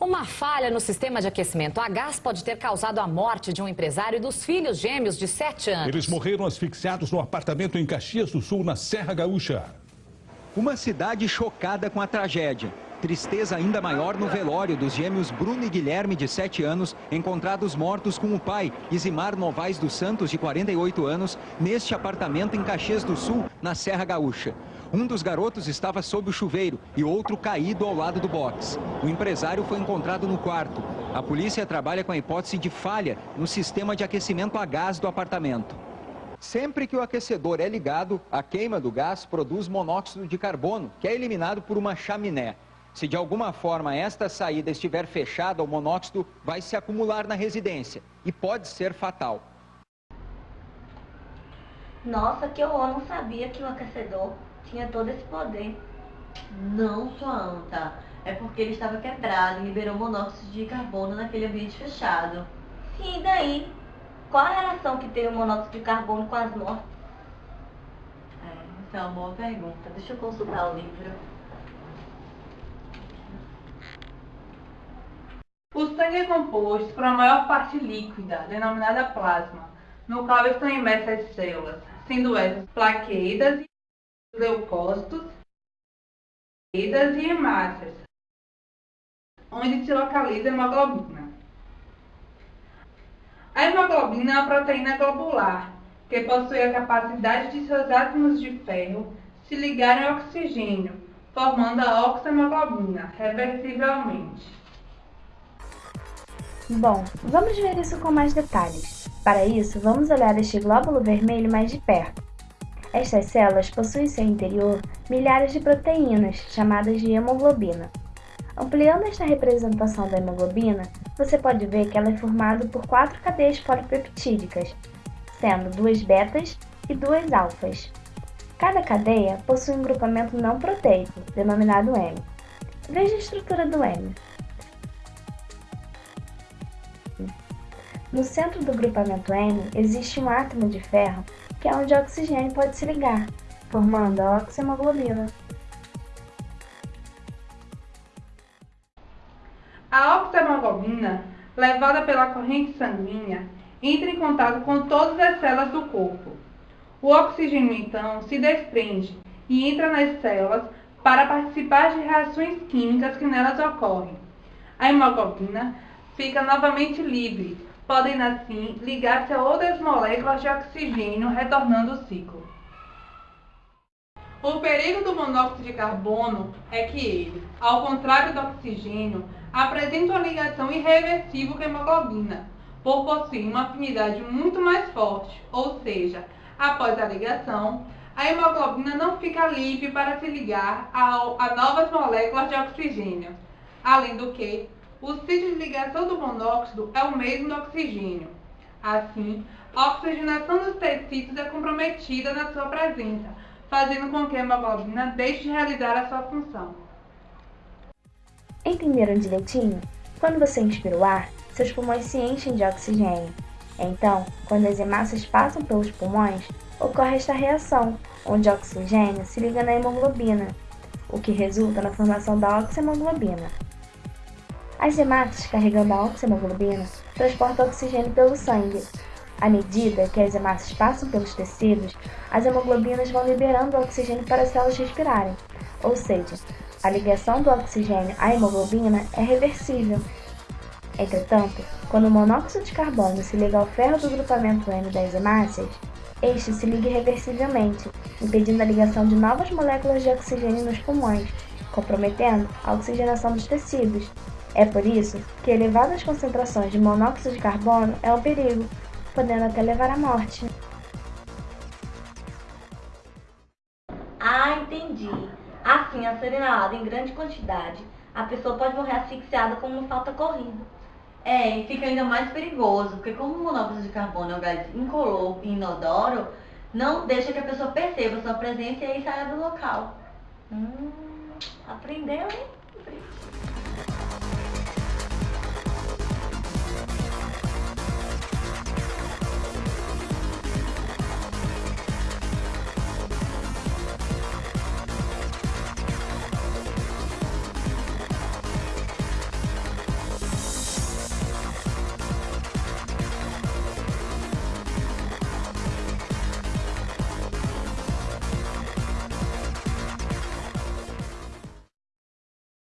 Uma falha no sistema de aquecimento a gás pode ter causado a morte de um empresário e dos filhos gêmeos de 7 anos. Eles morreram asfixiados no apartamento em Caxias do Sul, na Serra Gaúcha. Uma cidade chocada com a tragédia. Tristeza ainda maior no velório dos gêmeos Bruno e Guilherme, de 7 anos, encontrados mortos com o pai, Isimar Novaes dos Santos, de 48 anos, neste apartamento em Caxias do Sul, na Serra Gaúcha. Um dos garotos estava sob o chuveiro e outro caído ao lado do box. O empresário foi encontrado no quarto. A polícia trabalha com a hipótese de falha no sistema de aquecimento a gás do apartamento. Sempre que o aquecedor é ligado, a queima do gás produz monóxido de carbono, que é eliminado por uma chaminé. Se de alguma forma esta saída estiver fechada, o monóxido vai se acumular na residência e pode ser fatal. Nossa, que horror, não sabia que o aquecedor tinha todo esse poder. Não, sua anta. É porque ele estava quebrado e liberou monóxido de carbono naquele ambiente fechado. E daí? Qual a relação que tem o monóxido de carbono com as mortes? É, essa é uma boa pergunta. Deixa eu consultar o livro. O sangue é composto por uma maior parte líquida, denominada plasma, no qual estão imersas as células, sendo essas plaquetas e leucócitos, e hemácias, onde se localiza a hemoglobina. A hemoglobina é uma proteína globular, que possui a capacidade de seus átomos de ferro se ligarem ao oxigênio, formando a oxemoglobina reversivelmente. Bom, vamos ver isso com mais detalhes. Para isso, vamos olhar este glóbulo vermelho mais de perto. Estas células possuem em seu interior milhares de proteínas, chamadas de hemoglobina. Ampliando esta representação da hemoglobina, você pode ver que ela é formada por quatro cadeias polipeptídicas, sendo duas betas e duas alfas. Cada cadeia possui um grupamento não proteico, denominado M. Veja a estrutura do M. No centro do grupamento M existe um átomo de ferro que é onde o oxigênio pode se ligar, formando a oxihemoglobina. A oxihemoglobina, levada pela corrente sanguínea, entra em contato com todas as células do corpo. O oxigênio, então, se desprende e entra nas células para participar de reações químicas que nelas ocorrem. A hemoglobina fica novamente livre, podem assim ligar-se a outras moléculas de oxigênio, retornando o ciclo. O perigo do monóxido de carbono é que ele, ao contrário do oxigênio, apresenta uma ligação irreversível com a hemoglobina, por possuir uma afinidade muito mais forte, ou seja, após a ligação, a hemoglobina não fica livre para se ligar a, a novas moléculas de oxigênio. Além do que, o sítio de ligação do monóxido é o mesmo do oxigênio. Assim, a oxigenação dos tecidos é comprometida na sua presença, fazendo com que a hemoglobina deixe de realizar a sua função. Entenderam direitinho? Quando você inspira o ar, seus pulmões se enchem de oxigênio. Então, quando as hemácias passam pelos pulmões, ocorre esta reação, onde o oxigênio se liga na hemoglobina, o que resulta na formação da oxihemoglobina. As hemácias carregando a oxihemoglobina transportam oxigênio pelo sangue. À medida que as hemácias passam pelos tecidos, as hemoglobinas vão liberando o oxigênio para as células respirarem, ou seja, a ligação do oxigênio à hemoglobina é reversível. Entretanto, quando o monóxido de carbono se liga ao ferro do grupamento M das hemácias, este se liga irreversivelmente, impedindo a ligação de novas moléculas de oxigênio nos pulmões, comprometendo a oxigenação dos tecidos é por isso que elevadas concentrações de monóxido de carbono é um perigo, podendo até levar à morte. Ah, entendi. Assim, a ser inalada em grande quantidade, a pessoa pode morrer asfixiada como uma falta corrida. É, e fica ainda mais perigoso, porque como o monóxido de carbono é um gás incolor e inodoro, não deixa que a pessoa perceba sua presença e aí saia do local. Hum, aprendeu, hein?